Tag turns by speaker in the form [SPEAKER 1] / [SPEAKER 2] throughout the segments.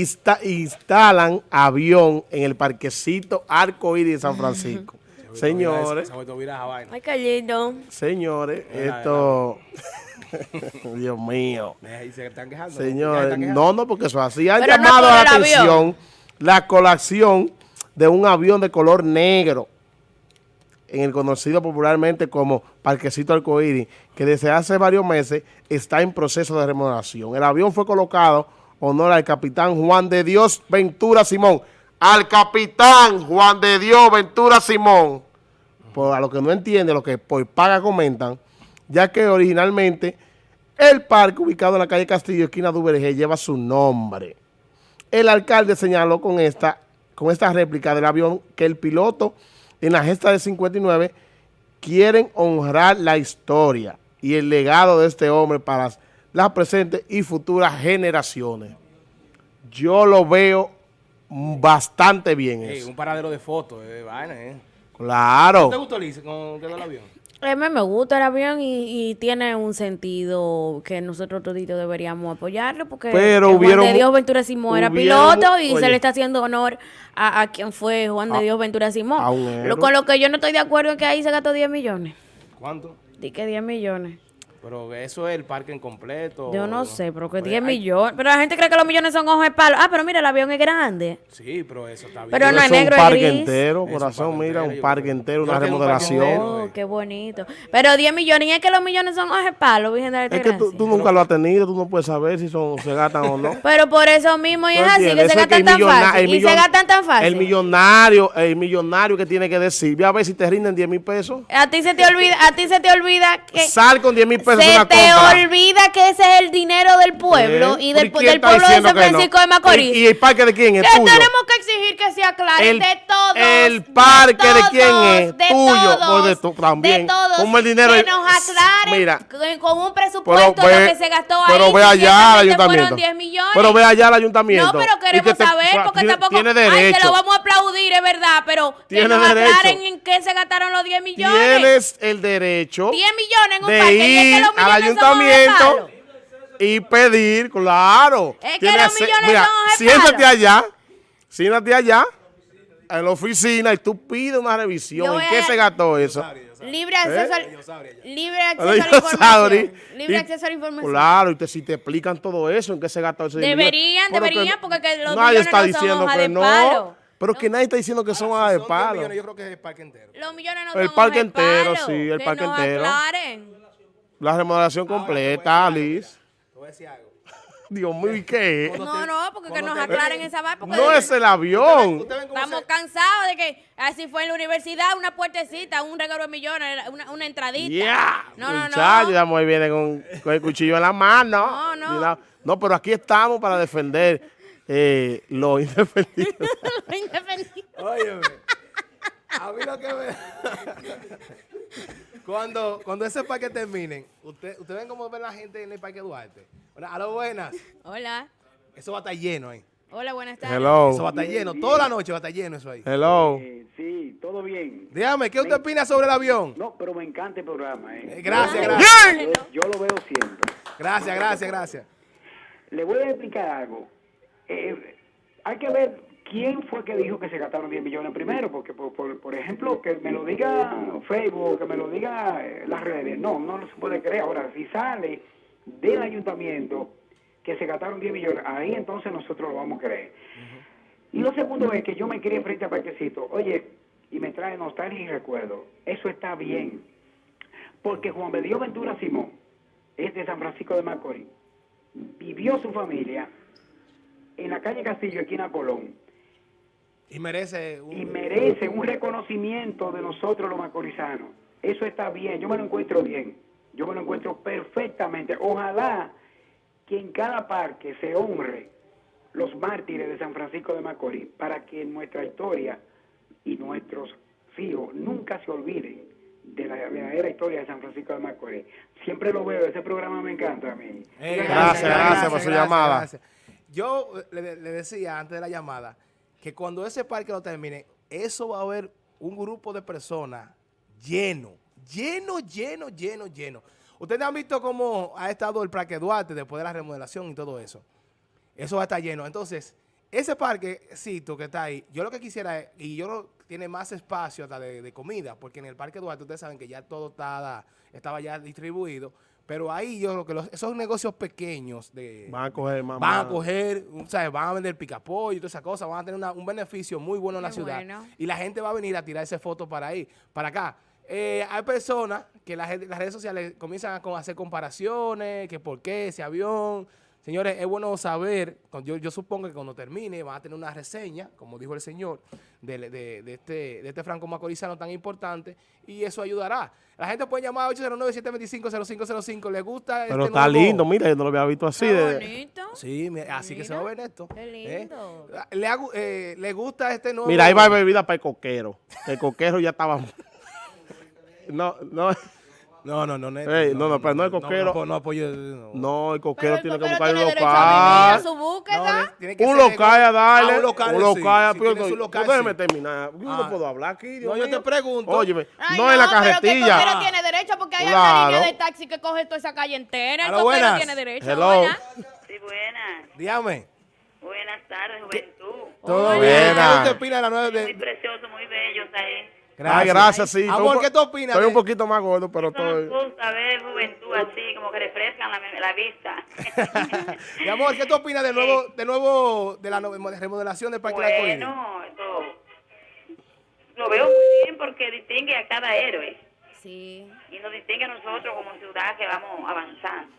[SPEAKER 1] instalan avión en el parquecito Arcoíris de San Francisco. Señores.
[SPEAKER 2] Ay, qué lindo.
[SPEAKER 1] Señores, esto... Dios mío. Señores, no, no, porque eso así. Han llamado la atención la colación de un avión de color negro en el conocido popularmente como Parquecito Arcoíris, que desde hace varios meses está en proceso de remodelación. El avión fue colocado honor al capitán Juan de Dios Ventura Simón. Al capitán Juan de Dios Ventura Simón. Por, a lo que no entiende, lo que por paga comentan, ya que originalmente el parque ubicado en la calle Castillo, esquina de lleva su nombre. El alcalde señaló con esta, con esta réplica del avión que el piloto en la gesta de 59 quieren honrar la historia y el legado de este hombre para las presentes y futuras generaciones. Yo lo veo bastante bien
[SPEAKER 3] eso. Un paradero de fotos, eh, vaina, eh.
[SPEAKER 1] Claro.
[SPEAKER 3] ¿Te gustó, Liz, con el avión?
[SPEAKER 2] A mí me gusta el avión y, tiene un sentido que nosotros toditos deberíamos apoyarlo porque
[SPEAKER 1] Pero
[SPEAKER 2] Juan de Dios Ventura Simón era piloto y se le está haciendo honor a, quien fue Juan de Dios Ventura Simón. Lo, con lo que yo no estoy de acuerdo es que ahí se gastó 10 millones.
[SPEAKER 3] ¿Cuánto?
[SPEAKER 2] Di que 10 millones.
[SPEAKER 3] Pero eso es el parque en completo.
[SPEAKER 2] Yo no sé, pero que 10 pues millones. Pero la gente cree que los millones son ojos de palo. Ah, pero mira, el avión es grande.
[SPEAKER 3] Sí, pero eso está bien.
[SPEAKER 2] Pero no es negro,
[SPEAKER 1] es un parque entero, corazón, mira, un parque entero, una remodelación.
[SPEAKER 2] Oh, qué bonito. Pero 10 millones, y es que los millones son ojos de palo, Virgen de
[SPEAKER 1] Es que tú, nunca lo has tenido, tú no puedes saber si son, se gastan o no.
[SPEAKER 2] Pero por eso mismo, y es así, que se gastan tan fácil. Y se gastan tan fácil.
[SPEAKER 1] El millonario, el millonario que tiene que decir, ve a ver si te rinden 10 mil pesos.
[SPEAKER 2] A ti se te olvida, a ti se te olvida que...
[SPEAKER 1] Sal con 10 mil pesos una compra
[SPEAKER 2] olvida que ese es el dinero del pueblo y del, del pueblo de San Francisco de Macorís.
[SPEAKER 1] ¿Y, el parque de quién es?
[SPEAKER 2] Que tenemos que exigir que sea claro de todos.
[SPEAKER 1] El parque de, quién es? De Tuyo. Todos, de, tu, también.
[SPEAKER 2] de todos.
[SPEAKER 1] Como el dinero.
[SPEAKER 2] Que nos aclaren mira, con un presupuesto
[SPEAKER 1] ve,
[SPEAKER 2] lo que se gastó ahí.
[SPEAKER 1] Pero ve allá al ayuntamiento. 10 millones. Pero ve allá al ayuntamiento.
[SPEAKER 2] No, pero queremos saber porque tampoco.
[SPEAKER 1] Tiene derecho.
[SPEAKER 2] Ay, se lo vamos a aplaudir, es verdad, pero que nos aclaren en qué se gastaron los 10 millones.
[SPEAKER 1] Tienes el derecho.
[SPEAKER 2] 10 millones en un parque.
[SPEAKER 1] Al ayuntamiento y pedir, claro.
[SPEAKER 2] Es que los millones mira,
[SPEAKER 1] siéntate allá, siéntate allá, en la oficina, y tú pides una revisión. ¿En qué se gastó eso?
[SPEAKER 2] Libre acceso, ¿Eh? libre acceso a la información. Libre acceso a la información.
[SPEAKER 1] Claro, y te, si te explican todo eso, en qué se gastó
[SPEAKER 2] dinero. Deberían, deberían, porque que los nadie está no diciendo que no.
[SPEAKER 1] Palo. Pero que nadie está diciendo que son hojas de palo.
[SPEAKER 3] Millones, yo creo que es el parque entero.
[SPEAKER 2] Los millones no
[SPEAKER 1] el
[SPEAKER 2] son
[SPEAKER 1] parque entero, sí, el parque entero.
[SPEAKER 2] Aclaren.
[SPEAKER 1] La remodelación completa, Alice algo. Dios mío, ¿y qué?
[SPEAKER 2] No, no, porque que nos aclaren esa vaina.
[SPEAKER 1] No es el avión.
[SPEAKER 2] Estamos cansados de que así fue en la universidad, una puertecita, un regalo de millones, una, una entradita.
[SPEAKER 1] Yeah. No, no, no. Ya muy viene con, con, el cuchillo en la mano. No, no. No, pero aquí estamos para defender eh, lo indefendido.
[SPEAKER 2] lo indefendido.
[SPEAKER 3] Óyeme, a mí lo que me... Cuando, cuando ese parque termine, ¿ustedes usted ven cómo ven la gente en el Parque Duarte? Hola, a lo buenas.
[SPEAKER 2] Hola.
[SPEAKER 3] Eso va a estar lleno ahí.
[SPEAKER 2] Hola, buenas tardes.
[SPEAKER 1] Hello.
[SPEAKER 3] Eso va a estar lleno. Toda la noche va a estar lleno eso ahí.
[SPEAKER 1] Hello.
[SPEAKER 4] sí, todo bien.
[SPEAKER 3] Dígame, ¿qué usted opina sobre el avión?
[SPEAKER 4] No, pero me encanta el programa. ¿eh?
[SPEAKER 3] eh gracias, gracias.
[SPEAKER 4] Yo, yo, lo veo siempre.
[SPEAKER 3] Gracias, gracias, gracias.
[SPEAKER 4] Le voy a explicar algo. Eh, hay que ver ¿quién fue que dijo que se gastaron 10 millones primero? Porque, por, ejemplo, que me lo diga Facebook, que me lo diga eh, las redes, no, no, se puede creer. Ahora, si sale del ayuntamiento que se gastaron 10 millones, ahí entonces nosotros lo vamos a creer. Y lo segundo es que yo me quería frente a Parquecito, oye, y me trae nostalgia y recuerdo. Eso está bien. Porque Juan Bedío Ventura Simón es de San Francisco de Macorís. Vivió su familia en la calle Castillo, en Colón
[SPEAKER 3] y merece
[SPEAKER 4] un... Y merece un reconocimiento de nosotros los macorizanos. Eso está bien, yo me lo encuentro bien. Yo me lo encuentro perfectamente. Ojalá que en cada parque se honre los mártires de San Francisco de Macorís para que nuestra historia y nuestros hijos nunca se olviden de la verdadera historia de San Francisco de Macorís. Siempre lo veo, ese programa me encanta a mí.
[SPEAKER 1] Eh, gracias, gracias, por su llamada.
[SPEAKER 3] Yo le, decía antes de la llamada que cuando ese parque lo termine, eso va a haber un grupo de personas lleno, lleno, lleno, lleno, lleno. Ustedes han visto cómo ha estado el Parque Duarte después de la remodelación y todo eso. Eso va a estar lleno. Entonces, ese parquecito que está ahí, yo lo que quisiera y yo lo, tiene más espacio hasta de, comida, porque en el Parque Duarte ustedes saben que ya todo está, estaba ya distribuido, pero ahí yo creo que los, esos negocios pequeños de,
[SPEAKER 1] van a coger
[SPEAKER 3] Van a coger, ¿sabes? Van a vender picapollo y todas esas cosas, van a tener un beneficio muy bueno en la ciudad. Y la gente va a venir a tirar esa foto para ahí, para acá. Eh, hay personas que la gente, las redes sociales comienzan a hacer comparaciones, que por qué ese avión, Señores, es bueno saber, yo, yo supongo que cuando termine va a tener una reseña, como dijo el señor, de, este, de este franco macorizano tan importante, y eso ayudará. La gente puede llamar a 809-725-0505, ¿le gusta
[SPEAKER 1] este Pero está lindo, mira, yo no lo había visto así.
[SPEAKER 2] Está bonito.
[SPEAKER 3] Sí, así que se va a ver esto.
[SPEAKER 2] Qué ¿eh? lindo.
[SPEAKER 3] ¿Le, eh, ¿Le gusta este nuevo?
[SPEAKER 1] Mira, ahí va bebida para el coquero. El coquero ya estaba... no, no...
[SPEAKER 3] No, no, no,
[SPEAKER 1] neto, no, no, pero no el coquero.
[SPEAKER 3] No, no, apoyo.
[SPEAKER 1] No. el coquero tiene que buscar
[SPEAKER 2] un local. su búsqueda.
[SPEAKER 1] un local a darle. un local, un local. Déjeme terminar. Yo no ah. puedo hablar aquí.
[SPEAKER 3] no, yo te pregunto.
[SPEAKER 1] Óyeme, no en la carretilla.
[SPEAKER 2] Pero tiene derecho porque hay una línea de taxi que coge toda esa calle entera. El coquero tiene derecho.
[SPEAKER 1] Hello.
[SPEAKER 5] Sí, buenas.
[SPEAKER 3] Dígame.
[SPEAKER 5] Buenas tardes, juventud.
[SPEAKER 1] Todo bien.
[SPEAKER 3] ¿Qué usted opina de la nueva?
[SPEAKER 5] Muy precioso, muy bello, ahí.
[SPEAKER 1] Gracias. Ay, gracias, sí.
[SPEAKER 3] Amor, ¿qué tú opinas?
[SPEAKER 1] Estoy un poquito más gordo, pero estoy...
[SPEAKER 5] Me gusta ver juventud así, como que refrescan la, la vista.
[SPEAKER 3] Mi amor, ¿qué tú opinas de nuevo, de nuevo, de la remodelación del Parque
[SPEAKER 5] Bueno, esto lo veo muy bien porque distingue a cada héroe.
[SPEAKER 2] Sí.
[SPEAKER 5] Y nos distingue a nosotros como ciudad que vamos avanzando.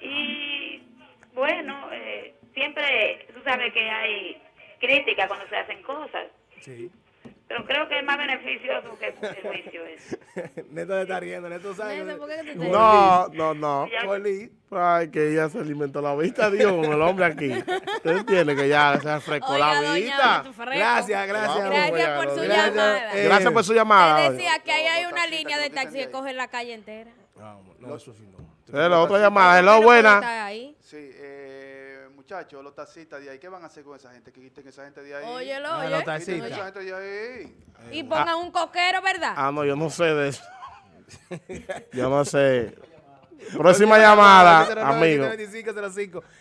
[SPEAKER 5] Y bueno, eh, siempre, tú sabes que hay crítica cuando se hacen cosas.
[SPEAKER 3] Sí.
[SPEAKER 5] Pero creo que es más beneficioso que el juicio es.
[SPEAKER 3] Neto te está riendo, Neto sabe.
[SPEAKER 1] no, no, no. Ay, que ella se alimentó la vista, Dios, con el hombre aquí. Usted entiende que ya se frescó la vista.
[SPEAKER 3] Gracias, gracias.
[SPEAKER 2] Gracias por su llamada.
[SPEAKER 1] gracias por su llamada.
[SPEAKER 2] decía que ahí hay una línea de taxi que coge la calle entera.
[SPEAKER 3] No, no, eso sí no.
[SPEAKER 1] la otra llamada. Hello, buena.
[SPEAKER 6] Sí, eh muchachos, los taxistas de ahí, ¿qué van a hacer con esa gente? Que quiten esa gente de ahí.
[SPEAKER 2] Óyelo,
[SPEAKER 3] oye.
[SPEAKER 2] Los
[SPEAKER 3] taxistas.
[SPEAKER 6] Esa gente de ahí.
[SPEAKER 2] Y pongan un coquero, ¿verdad?
[SPEAKER 1] Ah, no, yo no sé de eso. yo no sé. Próxima llamada, amigo.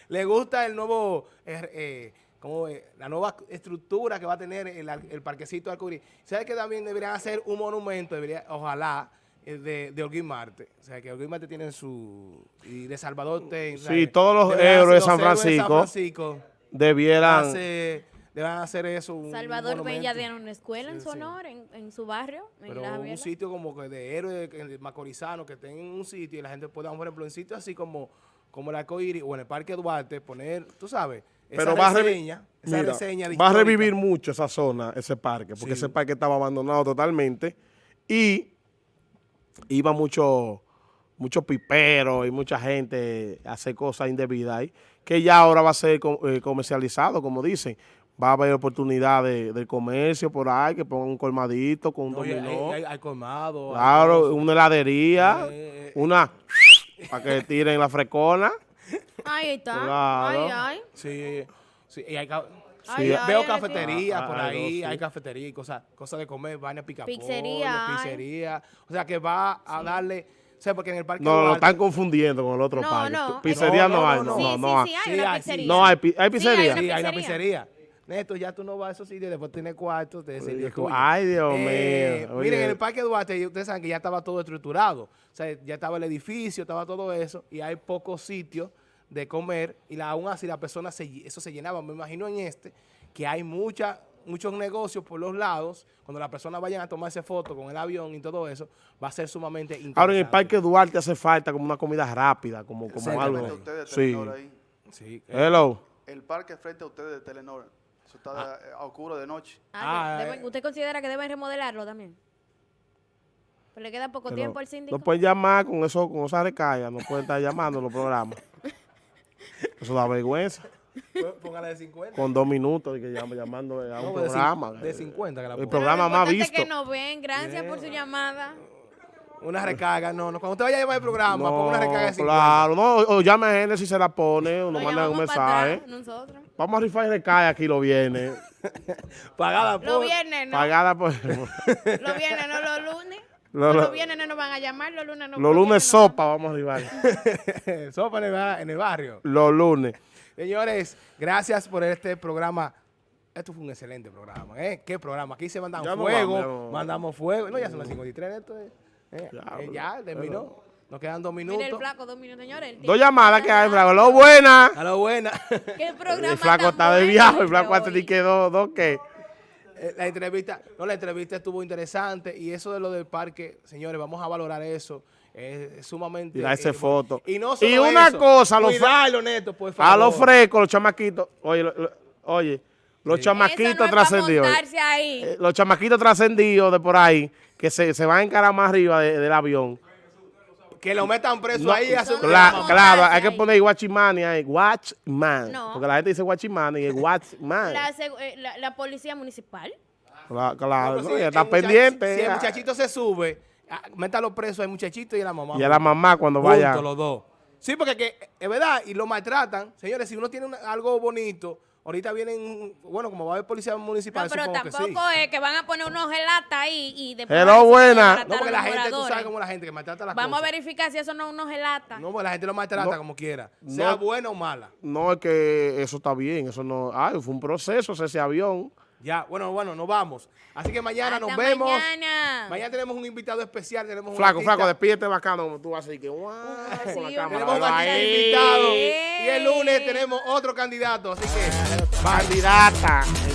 [SPEAKER 3] ¿Le gusta el nuevo... Eh, eh, como la nueva estructura que va a tener el, el parquecito de Alcurí. ¿Sabes que también deberían hacer un monumento? Debería, ojalá, de, de Holguín Marte. O sea, que Holguín Marte tiene su... Y de Salvador Ten.
[SPEAKER 1] Sí, todos los héroes de San Francisco, debieran...
[SPEAKER 3] Hacer, deben hacer eso.
[SPEAKER 2] Salvador Bella tiene una escuela en su honor, en, en, su barrio.
[SPEAKER 3] Pero un sitio como que de héroes macorizano que tenga un sitio y la gente pueda, por ejemplo, en sitios así como, como el Arcoíris o en el Parque Duarte, poner, tú sabes,
[SPEAKER 1] pero va, reseña, a va a revivir mucho esa zona, ese parque, porque ese parque estaba abandonado totalmente. Y iba mucho, mucho pipero y mucha gente a hacer cosas indebidas ahí, que ya ahora va a ser eh, comercializado, como dicen. Va a haber oportunidades de, comercio por ahí, que pongan un colmadito con un dominó.
[SPEAKER 3] Hay, colmado.
[SPEAKER 1] Claro, una heladería, eh, eh, una para que tiren la frescona.
[SPEAKER 2] Ahí está. Ay, ay.
[SPEAKER 3] Sí, sí. Y hay, veo cafetería por ahí, hay cafetería y cosas cosas de comer, vaina pica
[SPEAKER 2] pizzería,
[SPEAKER 3] pizzería. O sea, que va a darle... O sea, porque en el parque...
[SPEAKER 1] No, lo están confundiendo con el otro parque. No. Pizzería no, hay, no, no, no,
[SPEAKER 2] hay. Sí, hay una pizzería.
[SPEAKER 1] No, hay, hay pizzería.
[SPEAKER 3] Sí, hay una pizzería. Neto, ya tú no vas a esos sitios, después tienes cuartos, te
[SPEAKER 1] Ay, Dios eh,
[SPEAKER 3] mío. Miren, en el Parque Duarte, ustedes saben que ya estaba todo estructurado. O sea, ya estaba el edificio, estaba todo eso, y hay pocos sitios de comer, y la, aún así la persona, se, eso se llenaba. Me imagino en este, que hay mucha, muchos negocios por los lados, cuando las personas vayan a tomarse fotos con el avión y todo eso, va a ser sumamente interesante.
[SPEAKER 1] Ahora en el Parque Duarte hace falta como una comida rápida, como, como algo.
[SPEAKER 6] sí.
[SPEAKER 1] sí. Hello.
[SPEAKER 6] El parque frente a ustedes de Telenor. Eso está ah. a oscuro de noche.
[SPEAKER 2] Ah, ah, ¿Usted considera que deben remodelarlo también? Pues le queda poco tiempo al síndico.
[SPEAKER 1] No pueden llamar con eso, con esa recarga, no pueden estar llamando los programas. Eso da vergüenza.
[SPEAKER 3] Póngale de 50.
[SPEAKER 1] Con dos minutos y que llamo, llamando a un programa.
[SPEAKER 3] De 50 que la
[SPEAKER 1] El programa más visto.
[SPEAKER 2] que nos ven. Gracias por su llamada.
[SPEAKER 3] Una recarga, no, no. Cuando usted vaya a llevar el programa, no, ponga una recarga de 50.
[SPEAKER 1] Claro, no, o, llame a Génesis si se la pone, o nos manda un mensaje.
[SPEAKER 2] nosotros.
[SPEAKER 1] Vamos a rifar recarga aquí lo viene.
[SPEAKER 3] Pagada por.
[SPEAKER 2] Lo viernes, ¿no?
[SPEAKER 1] Pagada por.
[SPEAKER 2] lo viernes, no los lunes. Los, viernes no nos van a llamar, los lunes no.
[SPEAKER 1] Los lunes sopa, vamos a arribar.
[SPEAKER 3] sopa en el, en el barrio.
[SPEAKER 1] Los lunes.
[SPEAKER 3] Señores, gracias por este programa. Esto fue un excelente programa, ¿eh? ¿Qué programa? Aquí se mandan fuego, mandamos fuego. No, ya son las 53 esto. ¿eh? Eh, eh, ya, terminó. Nos quedan dos minutos. Mira
[SPEAKER 2] el flaco, dos minutos, señores.
[SPEAKER 1] Dos llamadas que hay, flaco. Lo buena.
[SPEAKER 3] A lo buena.
[SPEAKER 2] ¿Qué programa
[SPEAKER 1] El flaco está de viaje. El flaco hace ni que dos, dos qué.
[SPEAKER 3] La entrevista, no, la entrevista estuvo interesante y eso de lo del parque, señores, vamos a valorar eso. Es sumamente...
[SPEAKER 1] Mira esa foto.
[SPEAKER 3] Y, no
[SPEAKER 1] y una cosa, los, a los frescos, los chamaquitos, oye, oye, los chamaquitos trascendidos. Eh, los chamaquitos trascendidos de por ahí, que se, se van a encarar más arriba del avión.
[SPEAKER 3] Que lo metan preso ahí.
[SPEAKER 1] claro, hay que poner Guachimani ahí. Watchman. Porque la gente dice Guachimani y es Watchman.
[SPEAKER 2] La, eh, la, la, policía municipal.
[SPEAKER 1] Claro, está pendiente.
[SPEAKER 3] Si el muchachito se sube, ah, métalo preso al muchachito y a la mamá.
[SPEAKER 1] Y a la mamá cuando vaya.
[SPEAKER 3] los dos. Sí, porque es verdad, y lo maltratan. Señores, si uno tiene algo bonito Ahorita vienen, bueno, como va a haber policía municipal,
[SPEAKER 2] No, pero tampoco es que van a poner unos gelatas ahí y después...
[SPEAKER 1] Pero buena.
[SPEAKER 3] No, porque la gente, tú sabes cómo la gente que maltrata las
[SPEAKER 2] Vamos a verificar si eso no es unos gelatas.
[SPEAKER 3] No, porque la gente lo maltrata como quiera, sea buena o mala.
[SPEAKER 1] No, es que eso está bien, eso no... Ay, fue un proceso ese avión.
[SPEAKER 3] Ya, bueno, bueno, nos vamos. Así que mañana nos vemos. Mañana. Mañana tenemos un invitado especial. Tenemos
[SPEAKER 1] flaco, flaco, despídete bacano como tú vas a decir que wow,
[SPEAKER 3] Tenemos un invitado. Y el lunes tenemos otro candidato. Así que,
[SPEAKER 1] candidata.